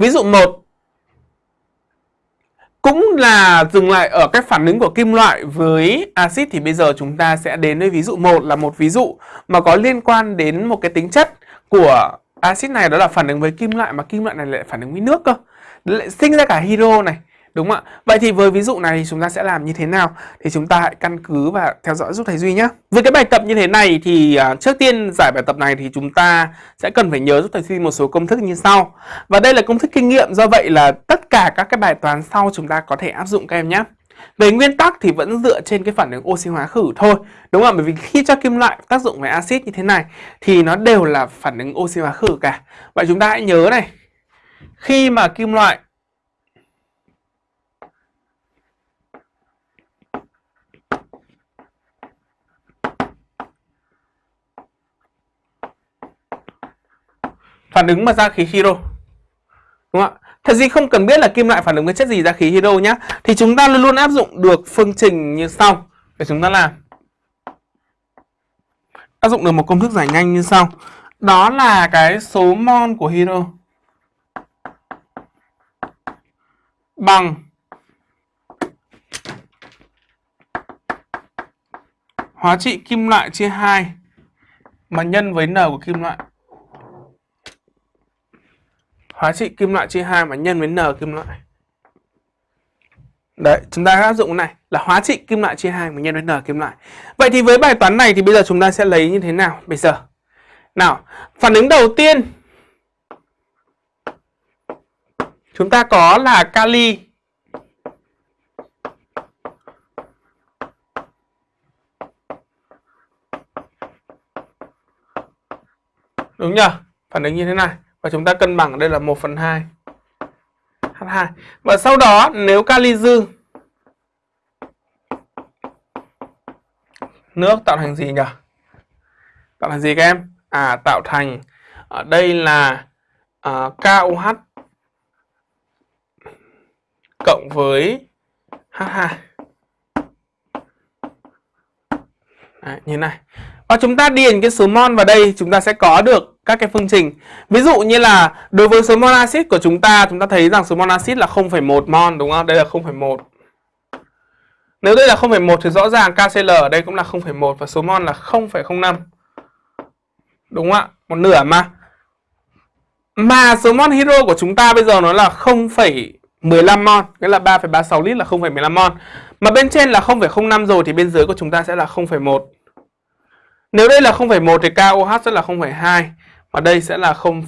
Ví dụ 1 cũng là dừng lại ở cái phản ứng của kim loại với axit thì bây giờ chúng ta sẽ đến với ví dụ 1 là một ví dụ mà có liên quan đến một cái tính chất của axit này, đó là phản ứng với kim loại mà kim loại này lại phản ứng với nước cơ. Lại sinh ra cả hydro này. Đúng không ạ? Vậy thì với ví dụ này chúng ta sẽ làm như thế nào? Thì chúng ta hãy căn cứ và theo dõi giúp thầy Duy nhé. Với cái bài tập như thế này thì à, trước tiên giải bài tập này thì chúng ta sẽ cần phải nhớ giúp thầy Duy một số công thức như sau. Và đây là công thức kinh nghiệm, do vậy là tất cả các cái bài toán sau chúng ta có thể áp dụng các em nhé. Về nguyên tắc thì vẫn dựa trên cái phản ứng oxy hóa khử thôi, Đúng không? Bởi vì khi cho kim loại tác dụng với axit như thế này Thì nó đều là phản ứng oxy hóa khử cả Vậy chúng ta hãy nhớ này, Khi mà kim loại phản ứng mà ra khí hydro đúng không ạ? Thật gì không cần biết là kim loại phản ứng với chất gì ra khí hydro nhá. Thì chúng ta luôn luôn áp dụng được phương trình như sau. Để chúng ta làm. Áp dụng được một công thức giải nhanh như sau. Đó là cái số mol của hydro bằng hóa trị kim loại chia 2 mà nhân với n của kim loại hóa trị kim loại chia 2 mà nhân với n kim loại. Đấy, chúng ta áp dụng cái này là hóa trị kim loại chia 2 mà nhân với n kim loại. Vậy thì với bài toán này thì bây giờ chúng ta sẽ lấy như thế nào bây giờ? Nào, phản ứng đầu tiên chúng ta có là kali Đúng nhỉ? Phản ứng như thế này. Và chúng ta cân bằng ở đây là 1 phần 2 H2 Và sau đó nếu kali dư Nước tạo thành gì nhỉ? Tạo thành gì các em? À tạo thành ở đây là à, uh, KOH cộng với H2 Đấy, như này và chúng ta điền cái số mol vào đây chúng ta sẽ có được các cái phương trình. Ví dụ như là đối với số mol axit của chúng ta, chúng ta thấy rằng số mol axit là 0,1 mol đúng không? Đây là 0,1. Nếu đây là 0,1 thì rõ ràng KCl ở đây cũng là 0,1 và số mol là 0,05. Đúng không ạ? Một nửa mà. Mà số mol hydro của chúng ta bây giờ nó là 0,15 mol, nghĩa là 3,36 lít là 0,15 mol. Mà bên trên là 0,05 rồi thì bên dưới của chúng ta sẽ là 0,1. Nếu đây là 0,1 thì KOH sẽ là 0,2 và đây sẽ là 0,